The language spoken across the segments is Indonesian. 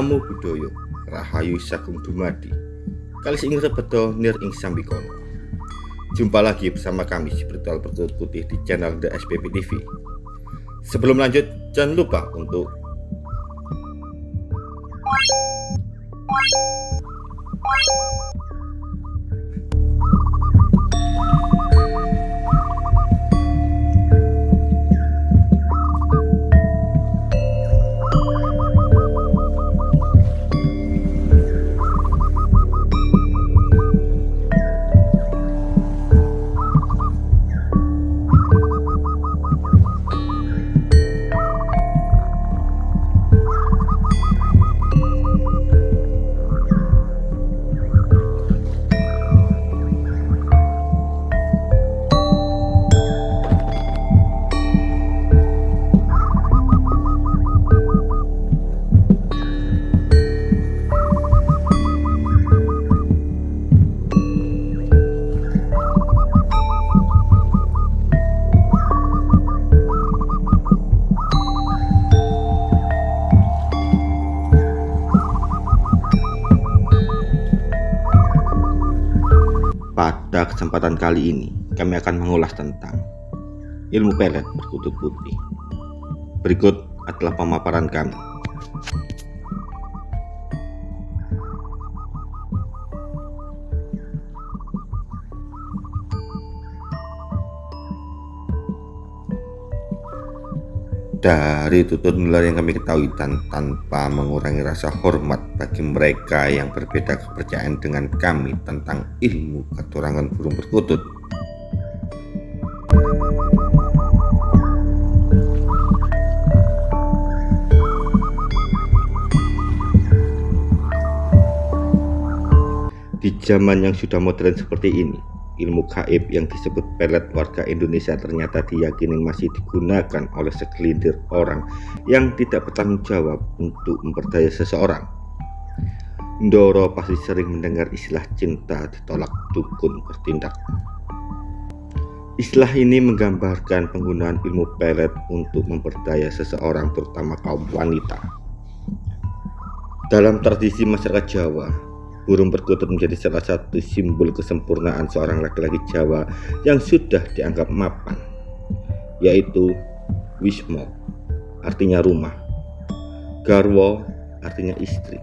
Namo Buddhaya Rahayu Sagung Dumadi. Kalis ing rebedo nir ing sambikono Jumpa lagi bersama kami di Bertulut Putih di channel The SPP TV Sebelum lanjut jangan lupa untuk kesempatan kali ini, kami akan mengulas tentang ilmu pelet berkutut putih. Berikut adalah pemaparan kami. Dari tutur nular yang kami ketahui dan tanpa mengurangi rasa hormat bagi mereka yang berbeda kepercayaan dengan kami tentang ilmu keturangan burung perkutut. Di zaman yang sudah modern seperti ini, ilmu gaib yang disebut pelet warga Indonesia ternyata diyakini masih digunakan oleh segelintir orang yang tidak bertanggung jawab untuk memperdaya seseorang. Ndoro pasti sering mendengar istilah cinta ditolak dukun bertindak. Istilah ini menggambarkan penggunaan ilmu pelet untuk memperdaya seseorang terutama kaum wanita. Dalam tradisi masyarakat Jawa, burung perkutut menjadi salah satu simbol kesempurnaan seorang laki-laki Jawa yang sudah dianggap mapan, yaitu Wismo, artinya rumah, Garwo, artinya istri,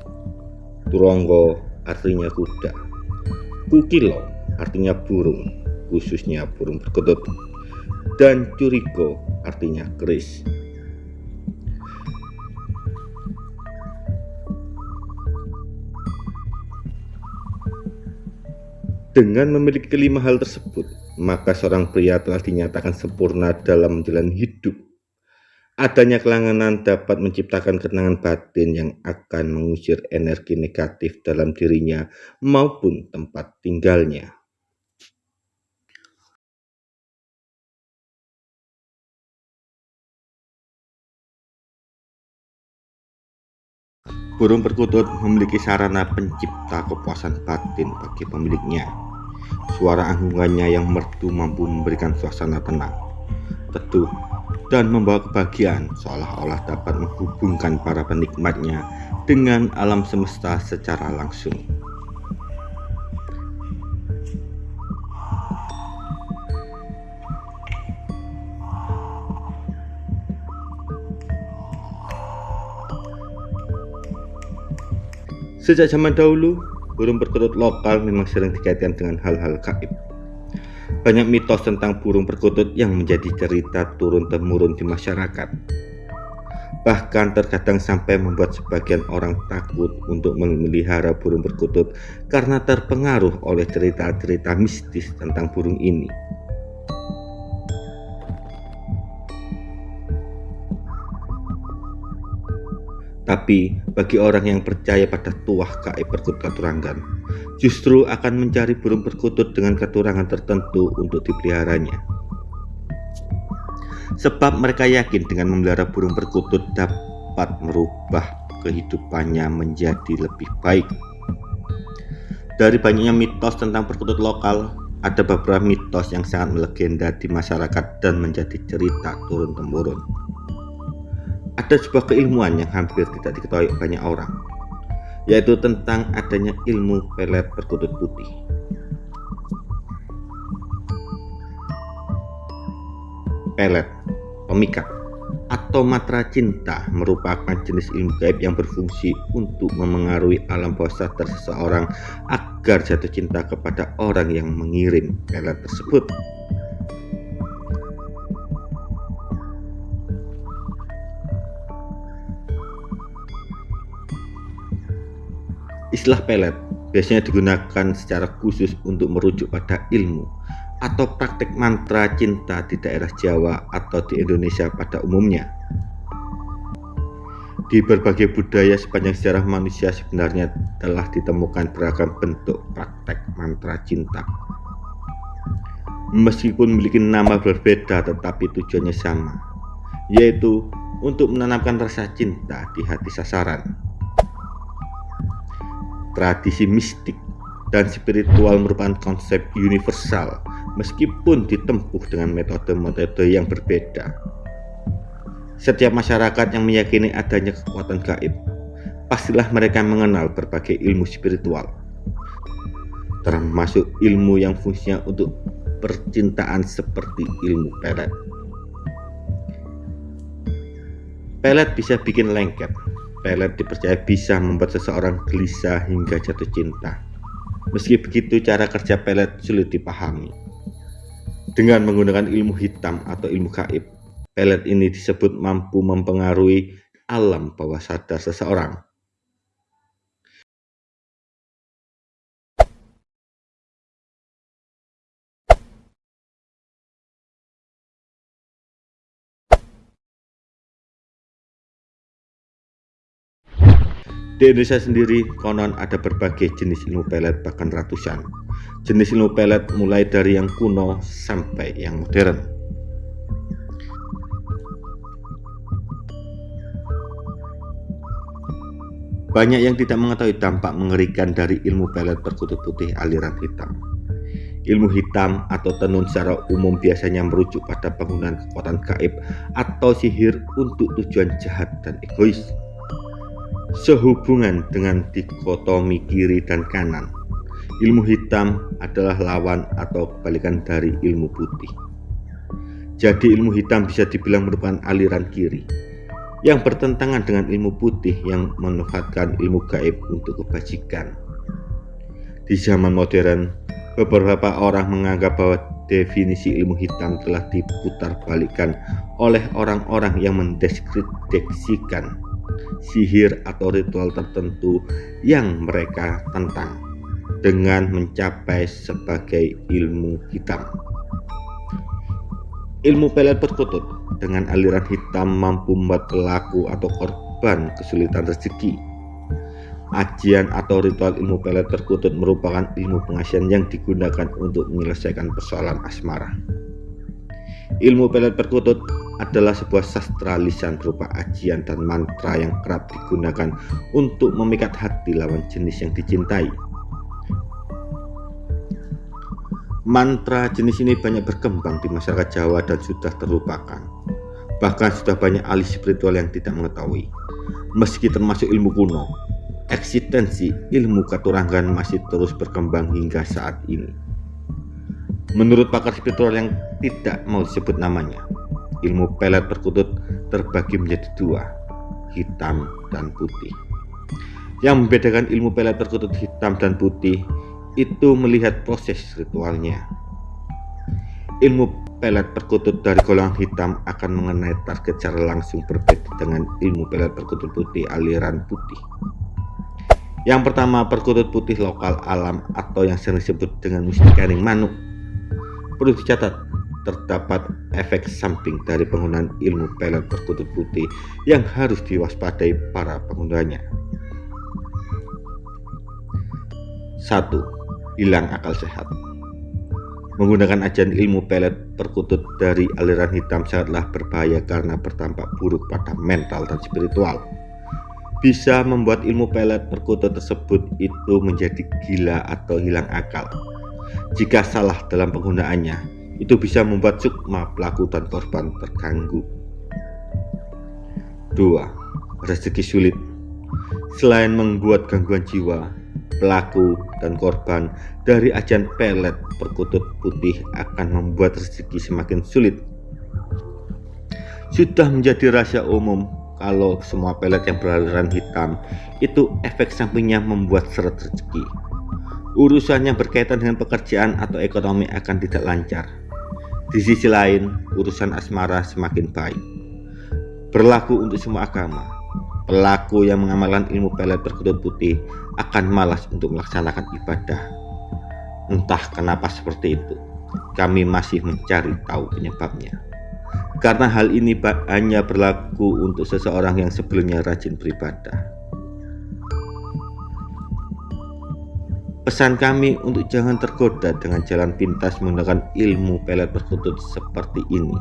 Turonggo, artinya kuda, Kukilo, artinya burung, khususnya burung perkutut, dan Curiko, artinya keris. Dengan memiliki kelima hal tersebut, maka seorang pria telah dinyatakan sempurna dalam menjalani hidup. Adanya kelanganan dapat menciptakan kenangan batin yang akan mengusir energi negatif dalam dirinya maupun tempat tinggalnya. Burung perkutut memiliki sarana pencipta kepuasan batin bagi pemiliknya. Suara anggungannya yang merdu mampu memberikan suasana tenang, teduh, dan membawa kebahagiaan seolah-olah dapat menghubungkan para penikmatnya dengan alam semesta secara langsung. Sejak zaman dahulu, burung perkutut lokal memang sering dikaitkan dengan hal-hal gaib. Banyak mitos tentang burung perkutut yang menjadi cerita turun-temurun di masyarakat. Bahkan terkadang sampai membuat sebagian orang takut untuk memelihara burung perkutut karena terpengaruh oleh cerita-cerita mistis tentang burung ini. Tapi bagi orang yang percaya pada tuah gaib perkutut katurangan, justru akan mencari burung perkutut dengan keturangan tertentu untuk dipeliharanya. Sebab mereka yakin dengan memelihara burung perkutut dapat merubah kehidupannya menjadi lebih baik. Dari banyaknya mitos tentang perkutut lokal, ada beberapa mitos yang sangat melegenda di masyarakat dan menjadi cerita turun-temurun. Ada sebuah keilmuan yang hampir tidak diketahui banyak orang, yaitu tentang adanya ilmu pelet perkutut putih. Pelet, pemikat, atau matra cinta merupakan jenis ilmu gaib yang berfungsi untuk memengaruhi alam bawah sadar seseorang agar jatuh cinta kepada orang yang mengirim pelet tersebut. Istilah pelet biasanya digunakan secara khusus untuk merujuk pada ilmu atau praktek mantra cinta di daerah Jawa atau di Indonesia pada umumnya. Di berbagai budaya sepanjang sejarah manusia sebenarnya telah ditemukan beragam bentuk praktek mantra cinta. Meskipun memiliki nama berbeda tetapi tujuannya sama, yaitu untuk menanamkan rasa cinta di hati sasaran tradisi mistik dan spiritual merupakan konsep universal meskipun ditempuh dengan metode-metode yang berbeda. Setiap masyarakat yang meyakini adanya kekuatan gaib, pastilah mereka mengenal berbagai ilmu spiritual, termasuk ilmu yang fungsinya untuk percintaan seperti ilmu pelet. Pelet bisa bikin lengket, pelet dipercaya bisa membuat seseorang gelisah hingga jatuh cinta. Meski begitu, cara kerja pelet sulit dipahami. Dengan menggunakan ilmu hitam atau ilmu gaib, pelet ini disebut mampu mempengaruhi alam bawah sadar seseorang. Di Indonesia sendiri, konon ada berbagai jenis ilmu pelet bahkan ratusan. Jenis ilmu pelet mulai dari yang kuno sampai yang modern. Banyak yang tidak mengetahui dampak mengerikan dari ilmu pelet perkutut putih aliran hitam. Ilmu hitam atau tenun secara umum biasanya merujuk pada penggunaan kekuatan gaib atau sihir untuk tujuan jahat dan egois sehubungan dengan dikotomi kiri dan kanan. Ilmu hitam adalah lawan atau kebalikan dari ilmu putih. Jadi ilmu hitam bisa dibilang merupakan aliran kiri yang bertentangan dengan ilmu putih yang memanfaatkan ilmu gaib untuk kebajikan. Di zaman modern, beberapa orang menganggap bahwa definisi ilmu hitam telah diputar balikan oleh orang-orang yang mendeskripsikan sihir atau ritual tertentu yang mereka tentang dengan mencapai sebagai ilmu hitam. Ilmu pelet perkutut dengan aliran hitam mampu membuat pelaku atau korban kesulitan rezeki. Ajian atau ritual ilmu pelet perkutut merupakan ilmu pengasihan yang digunakan untuk menyelesaikan persoalan asmara. Ilmu pelet perkutut adalah sebuah sastra lisan berupa ajian dan mantra yang kerap digunakan untuk memikat hati lawan jenis yang dicintai. Mantra jenis ini banyak berkembang di masyarakat Jawa dan sudah terlupakan. Bahkan sudah banyak ahli spiritual yang tidak mengetahui. Meski termasuk ilmu kuno, eksistensi ilmu katurangan masih terus berkembang hingga saat ini. Menurut pakar spiritual yang tidak mau disebut namanya, ilmu pelet perkutut terbagi menjadi dua, hitam dan putih. Yang membedakan ilmu pelet perkutut hitam dan putih itu melihat proses ritualnya. Ilmu pelet perkutut dari golongan hitam akan mengenai target secara langsung berbeda dengan ilmu pelet perkutut putih aliran putih. Yang pertama perkutut putih lokal alam atau yang sering disebut dengan mustikaning manuk. Perlu dicatat, terdapat efek samping dari penggunaan ilmu pelet perkutut putih yang harus diwaspadai para penggunanya. 1. Hilang akal sehat Menggunakan ajian ilmu pelet perkutut dari aliran hitam sangatlah berbahaya karena berdampak buruk pada mental dan spiritual. Bisa membuat ilmu pelet perkutut tersebut itu menjadi gila atau hilang akal. Jika salah dalam penggunaannya, itu bisa membuat sukma pelaku dan korban terganggu. 2. Rezeki sulit Selain membuat gangguan jiwa, pelaku dan korban dari ajan pelet perkutut putih akan membuat rezeki semakin sulit. Sudah menjadi rahasia umum kalau semua pelet yang beraliran hitam itu efek sampingnya membuat seret rezeki. Urusannya berkaitan dengan pekerjaan atau ekonomi akan tidak lancar. Di sisi lain, urusan asmara semakin baik. Berlaku untuk semua agama. Pelaku yang mengamalkan ilmu pelet berkutut putih akan malas untuk melaksanakan ibadah. Entah kenapa seperti itu. Kami masih mencari tahu penyebabnya. Karena hal ini hanya berlaku untuk seseorang yang sebelumnya rajin beribadah. Pesan kami untuk jangan tergoda dengan jalan pintas menggunakan ilmu pelet berkutut seperti ini.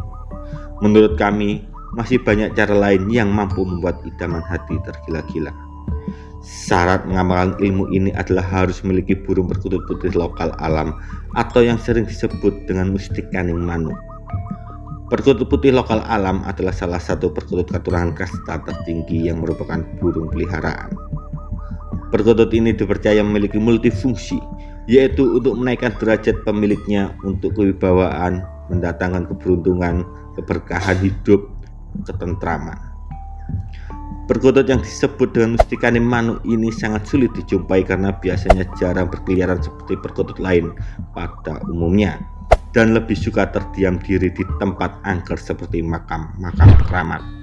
Menurut kami, masih banyak cara lain yang mampu membuat idaman hati tergila-gila. Syarat mengamalkan ilmu ini adalah harus memiliki burung perkutut putih lokal alam atau yang sering disebut dengan mustik kaning manuk. Perkutut putih lokal alam adalah salah satu perkutut keturunan kasta tertinggi yang merupakan burung peliharaan. Perkutut ini dipercaya memiliki multifungsi, yaitu untuk menaikkan derajat pemiliknya untuk kewibawaan, mendatangkan keberuntungan, keberkahan hidup, ketentraman. Perkutut yang disebut dengan mustikani manuk ini sangat sulit dijumpai karena biasanya jarang berkeliaran seperti perkutut lain pada umumnya dan lebih suka terdiam diri di tempat angker seperti makam-makam keramat.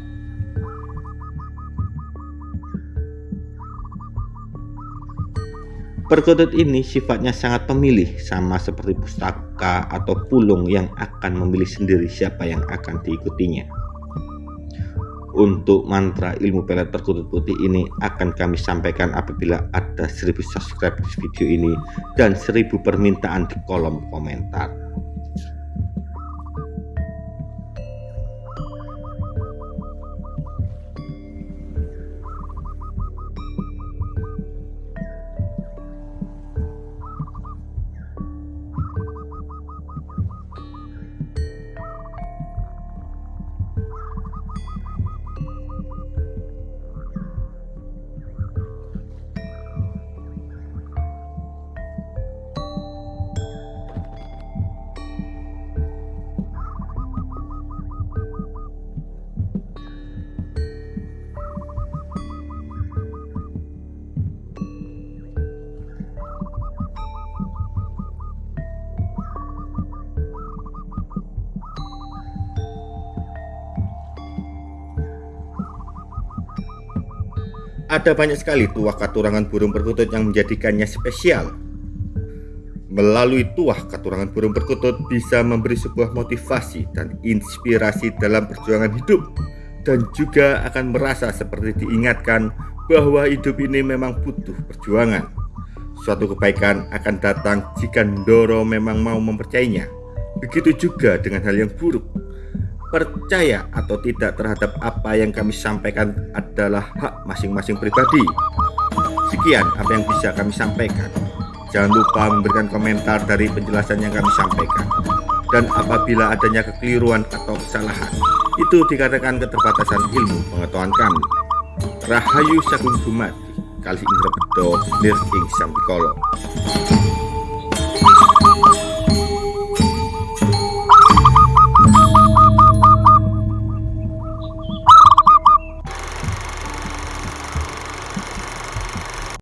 Perkutut ini sifatnya sangat pemilih sama seperti pustaka atau pulung yang akan memilih sendiri siapa yang akan diikutinya. Untuk mantra ilmu pelet perkutut putih ini akan kami sampaikan apabila ada 1000 subscribe di video ini dan 1000 permintaan di kolom komentar Ada banyak sekali tuah katurangan burung perkutut yang menjadikannya spesial. Melalui tuah katurangan burung perkutut bisa memberi sebuah motivasi dan inspirasi dalam perjuangan hidup dan juga akan merasa seperti diingatkan bahwa hidup ini memang butuh perjuangan. Suatu kebaikan akan datang jika Ndoro memang mau mempercayainya. Begitu juga dengan hal yang buruk percaya atau tidak terhadap apa yang kami sampaikan adalah hak masing-masing pribadi. Sekian apa yang bisa kami sampaikan. Jangan lupa memberikan komentar dari penjelasan yang kami sampaikan. Dan apabila adanya kekeliruan atau kesalahan, itu dikatakan keterbatasan ilmu pengetahuan kami. Rahayu Sagung Dumadi, Kali Indra Bedo, Nir Ing Sampikolo.